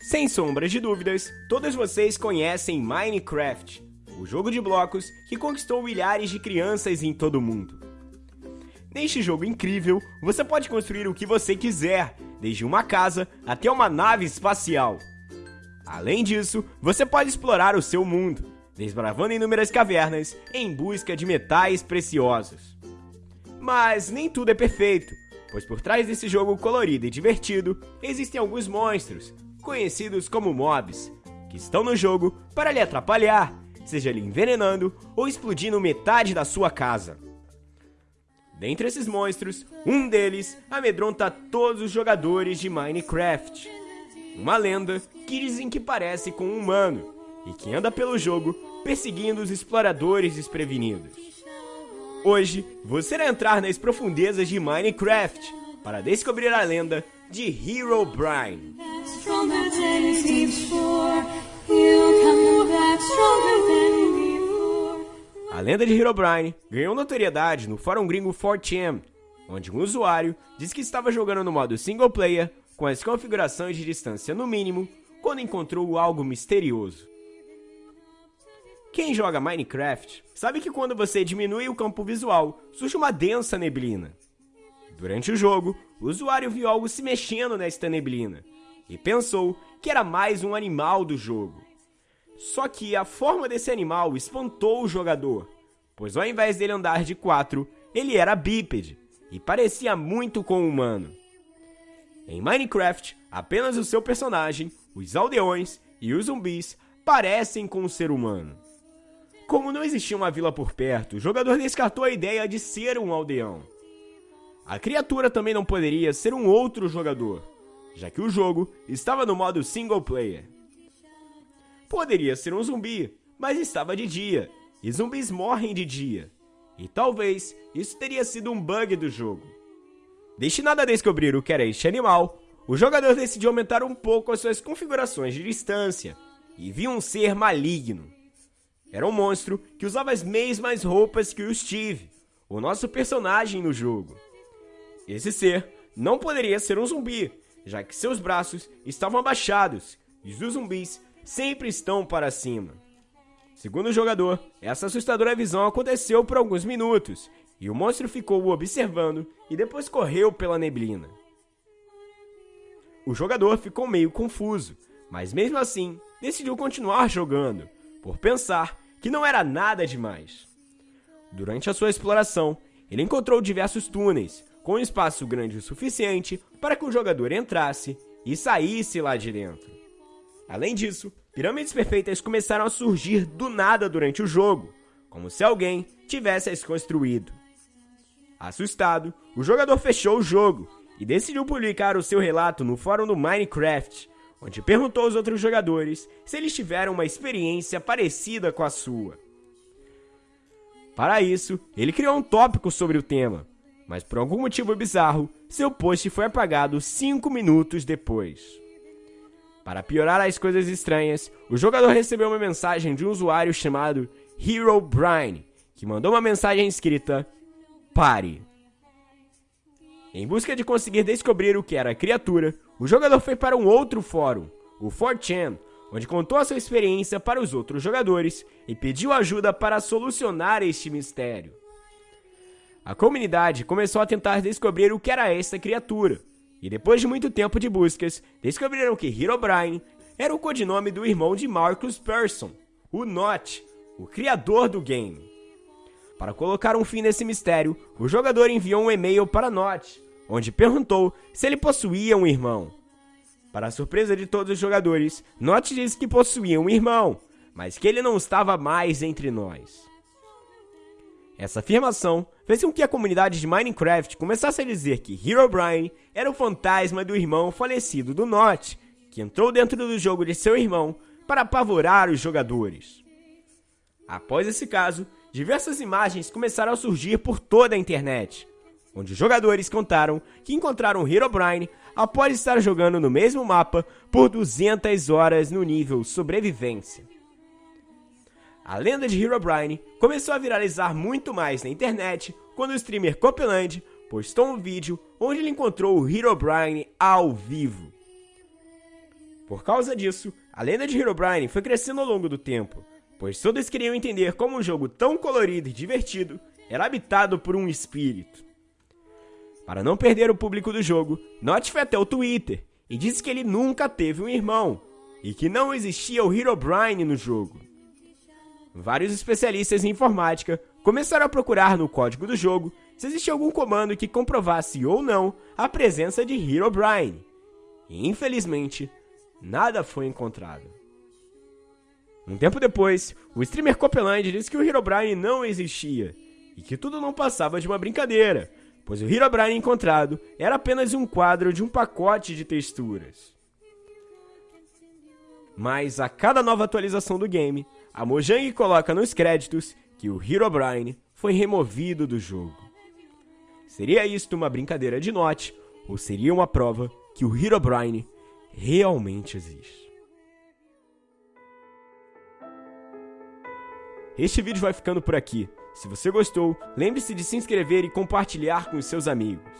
Sem sombras de dúvidas, todos vocês conhecem Minecraft, o jogo de blocos que conquistou milhares de crianças em todo o mundo. Neste jogo incrível, você pode construir o que você quiser, desde uma casa até uma nave espacial. Além disso, você pode explorar o seu mundo, desbravando inúmeras cavernas em busca de metais preciosos. Mas nem tudo é perfeito, pois por trás desse jogo colorido e divertido existem alguns monstros, conhecidos como mobs, que estão no jogo para lhe atrapalhar, seja lhe envenenando ou explodindo metade da sua casa. Dentre esses monstros, um deles amedronta todos os jogadores de Minecraft. Uma lenda que dizem que parece com um humano e que anda pelo jogo perseguindo os exploradores desprevenidos. Hoje, você irá entrar nas profundezas de Minecraft para descobrir a lenda de Herobrine. A lenda de Herobrine ganhou notoriedade no fórum gringo 4chan, onde um usuário disse que estava jogando no modo single player com as configurações de distância no mínimo quando encontrou algo misterioso. Quem joga Minecraft sabe que quando você diminui o campo visual, surge uma densa neblina. Durante o jogo, o usuário viu algo se mexendo nesta neblina e pensou que era mais um animal do jogo. Só que a forma desse animal espantou o jogador, pois ao invés dele andar de quatro, ele era bípede e parecia muito com um humano. Em Minecraft, apenas o seu personagem, os aldeões e os zumbis parecem com um ser humano. Como não existia uma vila por perto, o jogador descartou a ideia de ser um aldeão. A criatura também não poderia ser um outro jogador, já que o jogo estava no modo single player. Poderia ser um zumbi, mas estava de dia, e zumbis morrem de dia. E talvez isso teria sido um bug do jogo. Destinado a descobrir o que era este animal, o jogador decidiu aumentar um pouco as suas configurações de distância e viu um ser maligno. Era um monstro que usava as mesmas roupas que o Steve, o nosso personagem no jogo. Esse ser não poderia ser um zumbi, já que seus braços estavam abaixados e os zumbis sempre estão para cima. Segundo o jogador, essa assustadora visão aconteceu por alguns minutos e o monstro ficou o observando e depois correu pela neblina. O jogador ficou meio confuso, mas mesmo assim decidiu continuar jogando, por pensar que não era nada demais. Durante a sua exploração, ele encontrou diversos túneis, com espaço grande o suficiente para que o jogador entrasse e saísse lá de dentro. Além disso, pirâmides perfeitas começaram a surgir do nada durante o jogo, como se alguém tivesse as construído. Assustado, o jogador fechou o jogo e decidiu publicar o seu relato no fórum do Minecraft, onde perguntou aos outros jogadores se eles tiveram uma experiência parecida com a sua. Para isso, ele criou um tópico sobre o tema, mas por algum motivo bizarro, seu post foi apagado 5 minutos depois. Para piorar as coisas estranhas, o jogador recebeu uma mensagem de um usuário chamado Hero Brian, que mandou uma mensagem escrita: Pare. Em busca de conseguir descobrir o que era a criatura, o jogador foi para um outro fórum, o 4chan, onde contou a sua experiência para os outros jogadores e pediu ajuda para solucionar este mistério. A comunidade começou a tentar descobrir o que era esta criatura, e depois de muito tempo de buscas, descobriram que Herobrine era o codinome do irmão de Marcus Persson, o Notch, o criador do game. Para colocar um fim nesse mistério, o jogador enviou um e-mail para Notch, onde perguntou se ele possuía um irmão. Para a surpresa de todos os jogadores, Notch disse que possuía um irmão, mas que ele não estava mais entre nós. Essa afirmação fez com que a comunidade de Minecraft começasse a dizer que Herobrine era o fantasma do irmão falecido do Notch, que entrou dentro do jogo de seu irmão para apavorar os jogadores. Após esse caso, diversas imagens começaram a surgir por toda a internet, onde os jogadores contaram que encontraram Herobrine após estar jogando no mesmo mapa por 200 horas no nível sobrevivência. A lenda de Herobrine começou a viralizar muito mais na internet quando o streamer Copeland postou um vídeo onde ele encontrou o Herobrine ao vivo. Por causa disso, a lenda de Herobrine foi crescendo ao longo do tempo, pois todos queriam entender como um jogo tão colorido e divertido era habitado por um espírito. Para não perder o público do jogo, Notch foi até o Twitter e disse que ele nunca teve um irmão e que não existia o Herobrine no jogo. Vários especialistas em informática começaram a procurar no código do jogo se existia algum comando que comprovasse ou não a presença de Herobrine. E infelizmente, nada foi encontrado. Um tempo depois, o streamer Copeland disse que o Herobrine não existia e que tudo não passava de uma brincadeira, pois o Herobrine encontrado era apenas um quadro de um pacote de texturas. Mas a cada nova atualização do game, a Mojang coloca nos créditos que o Herobrine foi removido do jogo. Seria isto uma brincadeira de Notch ou seria uma prova que o Herobrine realmente existe? Este vídeo vai ficando por aqui. Se você gostou, lembre-se de se inscrever e compartilhar com os seus amigos.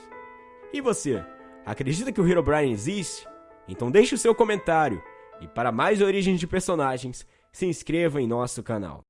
E você, acredita que o Herobrine existe? Então deixe o seu comentário. E para mais origens de personagens, se inscreva em nosso canal.